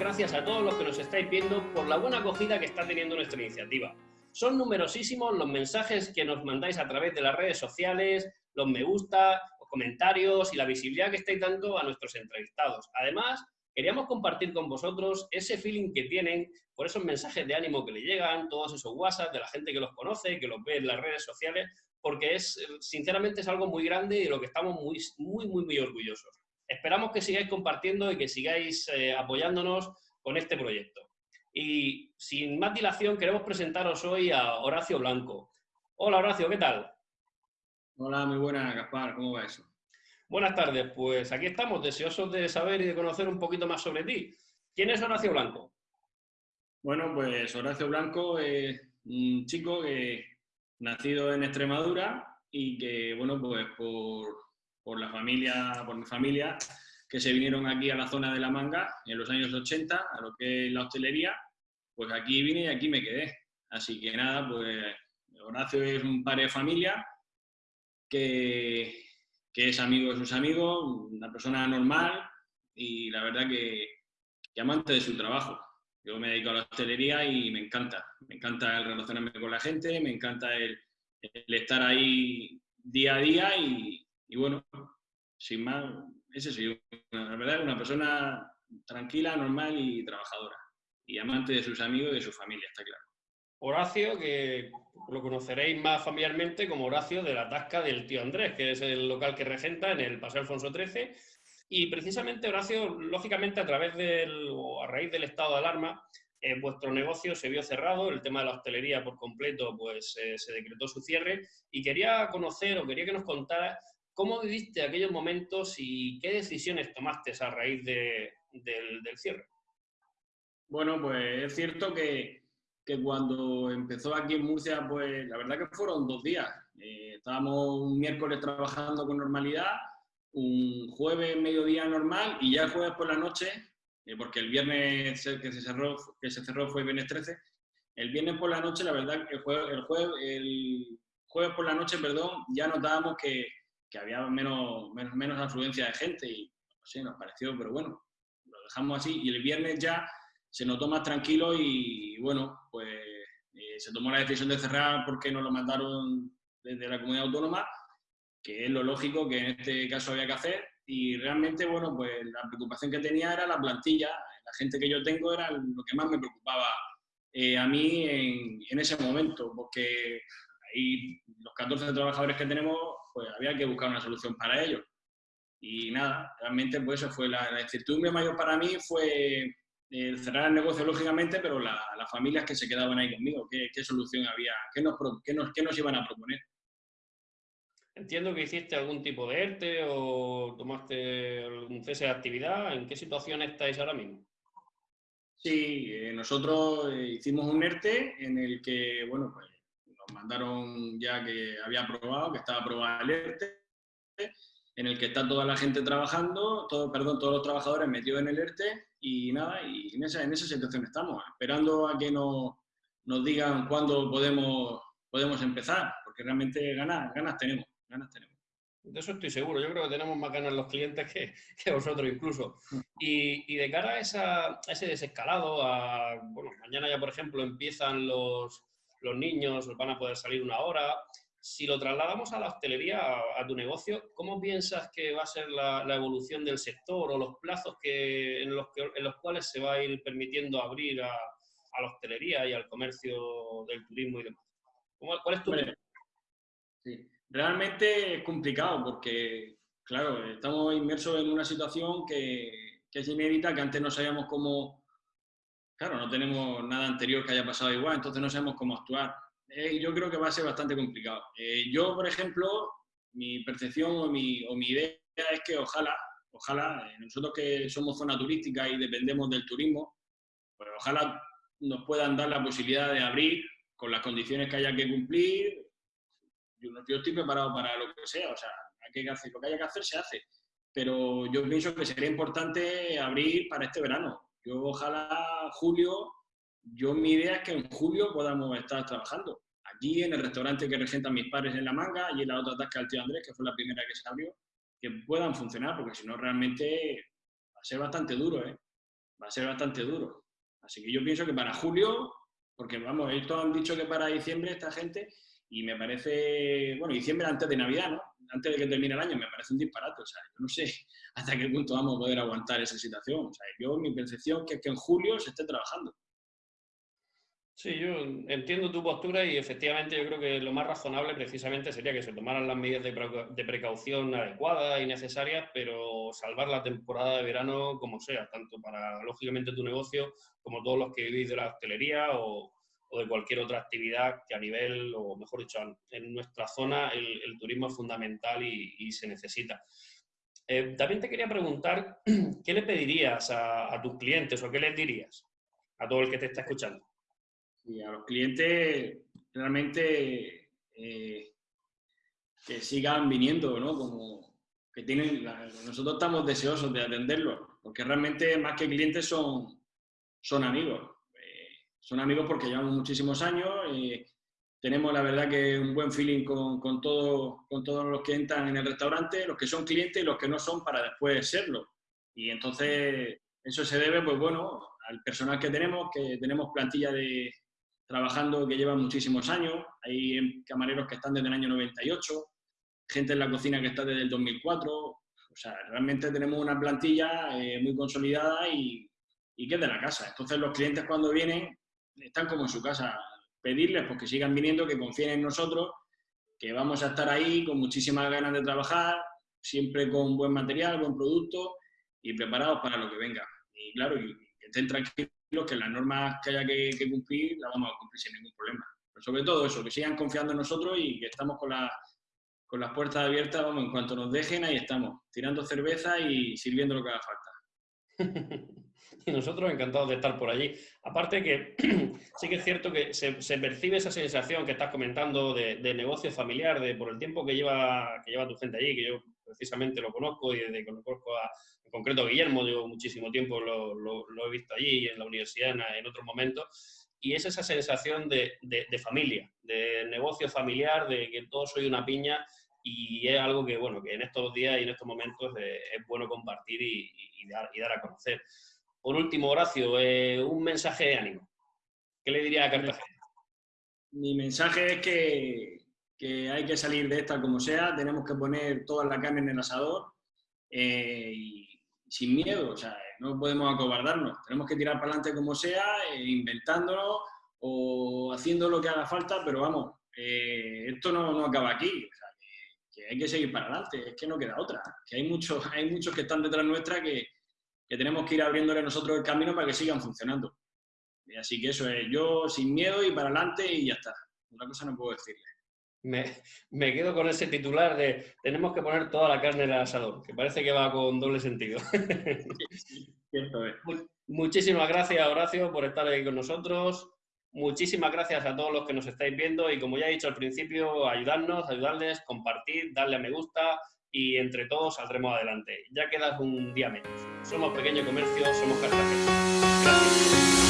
gracias a todos los que nos estáis viendo por la buena acogida que está teniendo nuestra iniciativa. Son numerosísimos los mensajes que nos mandáis a través de las redes sociales, los me gusta, los comentarios y la visibilidad que estáis dando a nuestros entrevistados. Además, queríamos compartir con vosotros ese feeling que tienen por esos mensajes de ánimo que le llegan, todos esos WhatsApp de la gente que los conoce, que los ve en las redes sociales, porque es, sinceramente, es algo muy grande y de lo que estamos muy, muy, muy, muy orgullosos. Esperamos que sigáis compartiendo y que sigáis eh, apoyándonos con este proyecto. Y sin más dilación, queremos presentaros hoy a Horacio Blanco. Hola Horacio, ¿qué tal? Hola, muy buenas, Gaspar, ¿cómo va eso? Buenas tardes, pues aquí estamos, deseosos de saber y de conocer un poquito más sobre ti. ¿Quién es Horacio Blanco? Bueno, pues Horacio Blanco es un chico que nacido en Extremadura y que, bueno, pues por, por la familia, por mi familia, que se vinieron aquí a la zona de La Manga en los años 80, a lo que es la hostelería, pues aquí vine y aquí me quedé. Así que nada, pues Horacio es un padre de familia que, es amigo de sus amigos, una persona normal y la verdad que, que amante de su trabajo. Yo me dedico a la hostelería y me encanta. Me encanta el relacionarme con la gente, me encanta el, el estar ahí día a día y, y, bueno, sin más, ese soy. La verdad una persona tranquila, normal y trabajadora. Y amante de sus amigos y de su familia, está claro. Horacio, que lo conoceréis más familiarmente como Horacio de la Tasca del Tío Andrés, que es el local que regenta en el Paseo Alfonso XIII. Y precisamente, Horacio, lógicamente a través del, o a raíz del estado de alarma, eh, vuestro negocio se vio cerrado, el tema de la hostelería por completo, pues eh, se decretó su cierre. Y quería conocer o quería que nos contaras cómo viviste aquellos momentos y qué decisiones tomaste a raíz de, del, del cierre. Bueno, pues es cierto que, que cuando empezó aquí en Murcia, pues la verdad que fueron dos días. Eh, estábamos un miércoles trabajando con normalidad, un jueves mediodía normal y ya el jueves por la noche, eh, porque el viernes que se, cerró, que se cerró fue el viernes 13, el viernes por la noche, la verdad que el jueves, el jueves, el jueves por la noche, perdón, ya notábamos que, que había menos, menos, menos afluencia de gente y no sé, nos pareció, pero bueno, lo dejamos así. Y el viernes ya se notó más tranquilo y bueno, pues eh, se tomó la decisión de cerrar porque nos lo mandaron desde la comunidad autónoma, que es lo lógico que en este caso había que hacer. Y realmente, bueno, pues la preocupación que tenía era la plantilla, la gente que yo tengo era lo que más me preocupaba eh, a mí en, en, ese momento, porque ahí los 14 trabajadores que tenemos, pues había que buscar una solución para ellos. Y nada, realmente pues eso fue la, la incertidumbre mayor para mí fue el cerrar el negocio, lógicamente, pero las la familias que se quedaban ahí conmigo, ¿qué, qué solución había? ¿Qué nos, qué, nos, ¿Qué nos iban a proponer? Entiendo que hiciste algún tipo de ERTE o tomaste algún cese de actividad. ¿En qué situación estáis ahora mismo? Sí, eh, nosotros eh, hicimos un ERTE en el que, bueno, pues mandaron ya que había aprobado, que estaba aprobado el ERTE, en el que está toda la gente trabajando, todo, perdón, todos los trabajadores metidos en el ERTE y nada, y en esa, en esa situación estamos, esperando a que nos, nos digan cuándo podemos, podemos empezar, porque realmente ganas, ganas tenemos, ganas tenemos. De eso estoy seguro, yo creo que tenemos más ganas los clientes que, que vosotros incluso. Y, y, de cara a, esa, a ese desescalado, a, bueno, mañana ya por ejemplo empiezan los, los niños, van a poder salir una hora, si lo trasladamos a la hostelería, a, a, tu negocio, ¿cómo piensas que va a ser la, la evolución del sector o los plazos que, en, los que, en los cuales se va a ir permitiendo abrir a, a la hostelería y al comercio del turismo y demás? ¿Cuál es tu bueno, sí. Realmente es complicado porque, claro, estamos inmersos en una situación que, que es inédita, que antes no sabíamos cómo... Claro, no tenemos nada anterior que haya pasado igual, entonces no sabemos cómo actuar eh, yo creo que va a ser bastante complicado. Eh, yo, por ejemplo, mi percepción o mi, o mi, idea es que ojalá, ojalá, eh, nosotros que somos zona turística y dependemos del turismo, pues ojalá nos puedan dar la posibilidad de abrir con las condiciones que haya que cumplir. Yo, yo estoy preparado para lo que sea, o sea, hay que hacer, lo que haya que hacer se hace. Pero yo pienso que sería importante abrir para este verano. Yo ojalá julio yo mi idea es que en julio podamos estar trabajando. Aquí en el restaurante que regentan mis padres en La Manga y en la otra tasca del tío Andrés, que fue la primera que se abrió, que puedan funcionar, porque si no realmente va a ser bastante duro. ¿eh? va a ser bastante duro. Así que yo pienso que para julio, porque vamos, estos han dicho que para diciembre esta gente, y me parece, bueno, diciembre antes de Navidad, ¿no? Antes de que termine el año, me parece un disparate. O sea, yo no sé hasta qué punto vamos a poder aguantar esa situación. O sea, yo, mi percepción es que en julio se esté trabajando. Sí, yo entiendo tu postura y efectivamente yo creo que lo más razonable precisamente sería que se tomaran las medidas de precaución adecuadas y necesarias, pero salvar la temporada de verano como sea, tanto para, lógicamente, tu negocio como todos los que vivís de la hostelería o, de cualquier otra actividad que a nivel, o mejor dicho, en nuestra zona el, turismo es fundamental y, se necesita. Eh, también te quería preguntar, ¿qué le pedirías a tus clientes o qué les dirías a todo el que te está escuchando? y a los clientes realmente eh, que sigan viniendo, ¿no? Como que tienen, nosotros estamos deseosos de atenderlos, porque realmente más que clientes son, son amigos. Son amigos porque llevamos muchísimos años, eh, tenemos la verdad que un buen feeling con, con, todo, con todos los que entran en el restaurante, los que son clientes y los que no son para después serlo. Y entonces eso se debe, pues bueno, al personal que tenemos, que tenemos plantilla de, trabajando que llevan muchísimos años. Hay camareros que están desde el año 98, gente en la cocina que está desde el 2004. O sea, realmente tenemos una plantilla eh, muy consolidada y, y, que es de la casa. Entonces los clientes cuando vienen están como en su casa. Pedirles pues, que sigan viniendo, que confíen en nosotros, que vamos a estar ahí con muchísimas ganas de trabajar, siempre con buen material, buen producto y preparados para lo que venga. Y claro, que estén tranquilos que las normas que haya que, cumplir las vamos a cumplir sin ningún problema. Pero sobre todo eso, que sigan confiando en nosotros y que estamos con, con las puertas abiertas, vamos, en cuanto nos dejen, ahí estamos, tirando cerveza y sirviendo lo que haga falta. y nosotros encantados de estar por allí. Aparte que sí que es cierto que se, percibe esa sensación que estás comentando de, negocio familiar, de por el tiempo que lleva, que lleva tu gente allí, que yo precisamente lo conozco y desde que lo conozco a, en concreto Guillermo, llevo muchísimo tiempo, lo, lo, he visto allí en la universidad en, en otros momentos, y es esa sensación de, de, familia, de negocio familiar, de que todos soy una piña y es algo que, bueno, que en estos días y en estos momentos es bueno compartir y, y, dar, y, dar, a conocer. Por último, Horacio, eh, un mensaje de ánimo. ¿Qué le diría a Cartagena? Mi mensaje es que, hay que salir de esta como sea, tenemos que poner toda la carne en el asador eh, y sin miedo, o sea, no podemos acobardarnos, tenemos que tirar para adelante como sea, eh, inventándolo o haciendo lo que haga falta, pero vamos, eh, esto no, acaba aquí, hay que seguir para adelante, es que no queda otra, hay muchos, hay muchos que están detrás nuestra que, que tenemos que ir abriéndole nosotros el camino para que sigan funcionando. Así que eso es, yo sin miedo y para adelante y ya está. Otra cosa no puedo decirle me, quedo con ese titular de tenemos que poner toda la carne en el asador, que parece que va con doble sentido. Muchísimas gracias, Horacio, por estar aquí con nosotros. Muchísimas gracias a todos los que nos estáis viendo y como ya he dicho al principio, ayudarnos, ayudarles, compartir, darle a me gusta y entre todos saldremos adelante. Ya quedas un día menos. Somos Pequeño Comercio, somos Cartagena. Gracias.